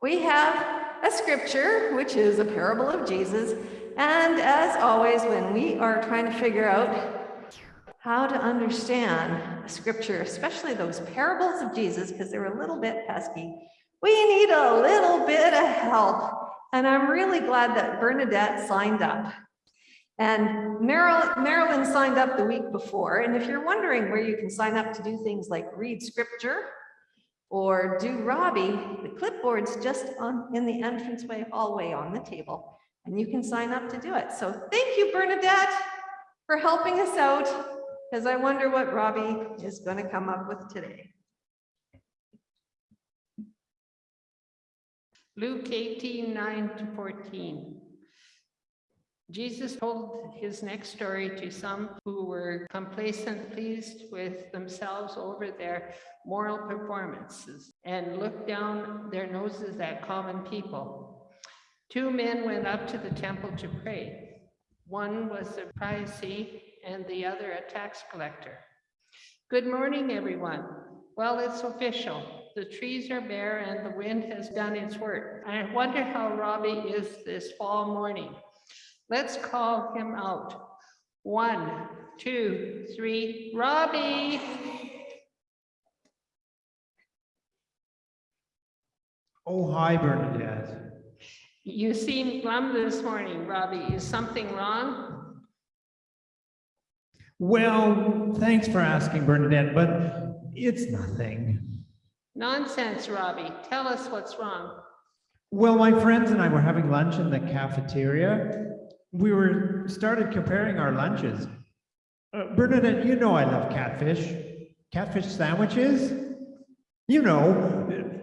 We have a scripture, which is a parable of Jesus. And as always, when we are trying to figure out how to understand scripture, especially those parables of Jesus, because they're a little bit pesky, we need a little bit of help. And I'm really glad that Bernadette signed up. And Marilyn signed up the week before. And if you're wondering where you can sign up to do things like read scripture or do Robbie, the clipboard's just on in the entranceway hallway on the table, and you can sign up to do it. So thank you, Bernadette, for helping us out, because I wonder what Robbie is going to come up with today. Luke 18, 9 to 14. Jesus told his next story to some who were complacent, pleased with themselves over their moral performances, and looked down their noses at common people. Two men went up to the temple to pray. One was a Pharisee and the other a tax collector. Good morning, everyone. Well, it's official. The trees are bare and the wind has done its work. I wonder how Robbie is this fall morning. Let's call him out. One, two, three, Robbie. Oh, hi, Bernadette. You seem glum this morning, Robbie. Is something wrong? Well, thanks for asking, Bernadette, but it's nothing. Nonsense, Robbie. Tell us what's wrong. Well, my friends and I were having lunch in the cafeteria. We were started comparing our lunches. Uh, Bernadette, you know I love catfish. Catfish sandwiches. You know,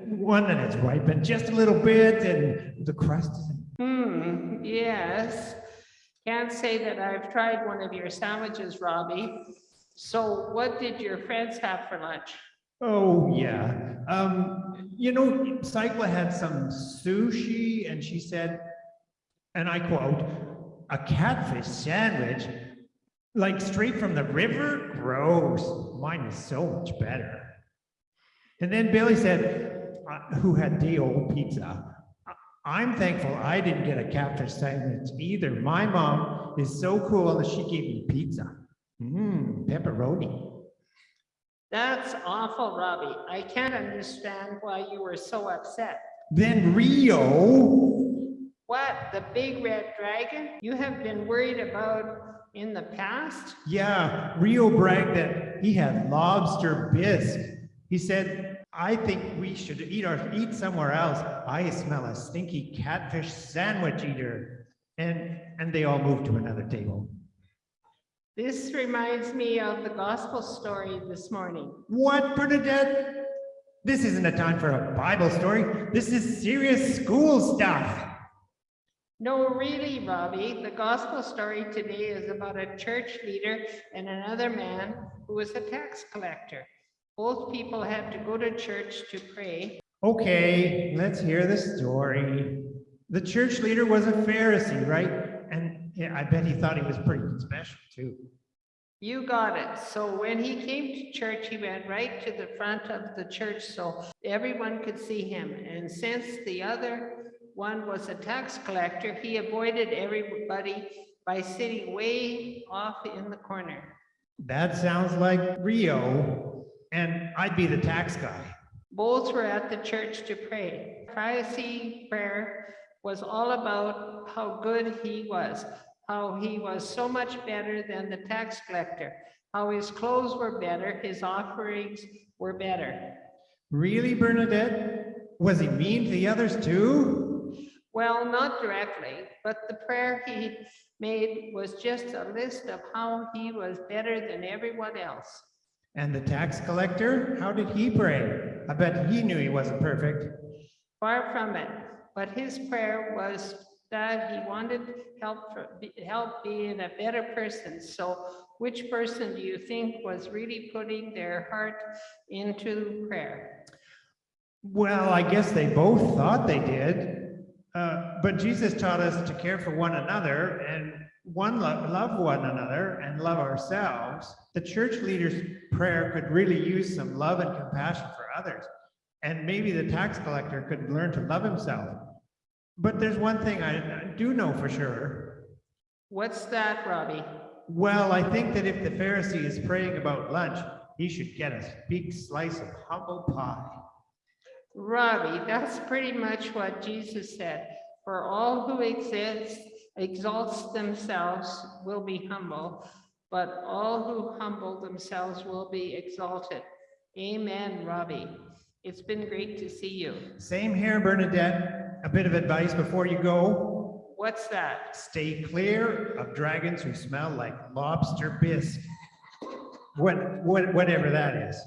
one that is ripened just a little bit and the crust is. Hmm, yes. Can't say that I've tried one of your sandwiches, Robbie. So what did your friends have for lunch? Oh, yeah. Um, you know, Cycla had some sushi and she said, and I quote, a catfish sandwich, like straight from the river? Gross. Mine is so much better. And then Billy said, uh, who had the old pizza, I'm thankful I didn't get a catfish sandwich either. My mom is so cool that she gave me pizza. Mmm, pepperoni. That's awful, Robbie. I can't understand why you were so upset. Then Rio. What, the big red dragon you have been worried about in the past? Yeah, Rio bragged that he had lobster bisque. He said, I think we should eat our eat somewhere else. I smell a stinky catfish sandwich eater. And and they all moved to another table. This reminds me of the gospel story this morning. What, Bernadette? This isn't a time for a Bible story. This is serious school stuff. No, really, Robbie. The gospel story today is about a church leader and another man who was a tax collector. Both people had to go to church to pray. Okay, let's hear the story. The church leader was a Pharisee, right? Yeah, I bet he thought he was pretty special too. You got it. So when he came to church, he went right to the front of the church so everyone could see him. And since the other one was a tax collector, he avoided everybody by sitting way off in the corner. That sounds like Rio, and I'd be the tax guy. Both were at the church to pray. Pharisee prayer was all about how good he was, how he was so much better than the tax collector, how his clothes were better, his offerings were better. Really, Bernadette? Was he mean to the others too? Well, not directly, but the prayer he made was just a list of how he was better than everyone else. And the tax collector, how did he pray? I bet he knew he wasn't perfect. Far from it, but his prayer was that he wanted help for, help being a better person. So which person do you think was really putting their heart into prayer? Well, I guess they both thought they did. Uh, but Jesus taught us to care for one another and one love, love one another and love ourselves. The church leader's prayer could really use some love and compassion for others. And maybe the tax collector could learn to love himself. But there's one thing I, I do know for sure. What's that, Robbie? Well, I think that if the Pharisee is praying about lunch, he should get a big slice of humble pie. Robbie, that's pretty much what Jesus said. For all who exist, exalts themselves will be humble, but all who humble themselves will be exalted. Amen, Robbie. It's been great to see you. Same here, Bernadette. A bit of advice before you go. What's that? Stay clear of dragons who smell like lobster bisque. What, what, whatever that is.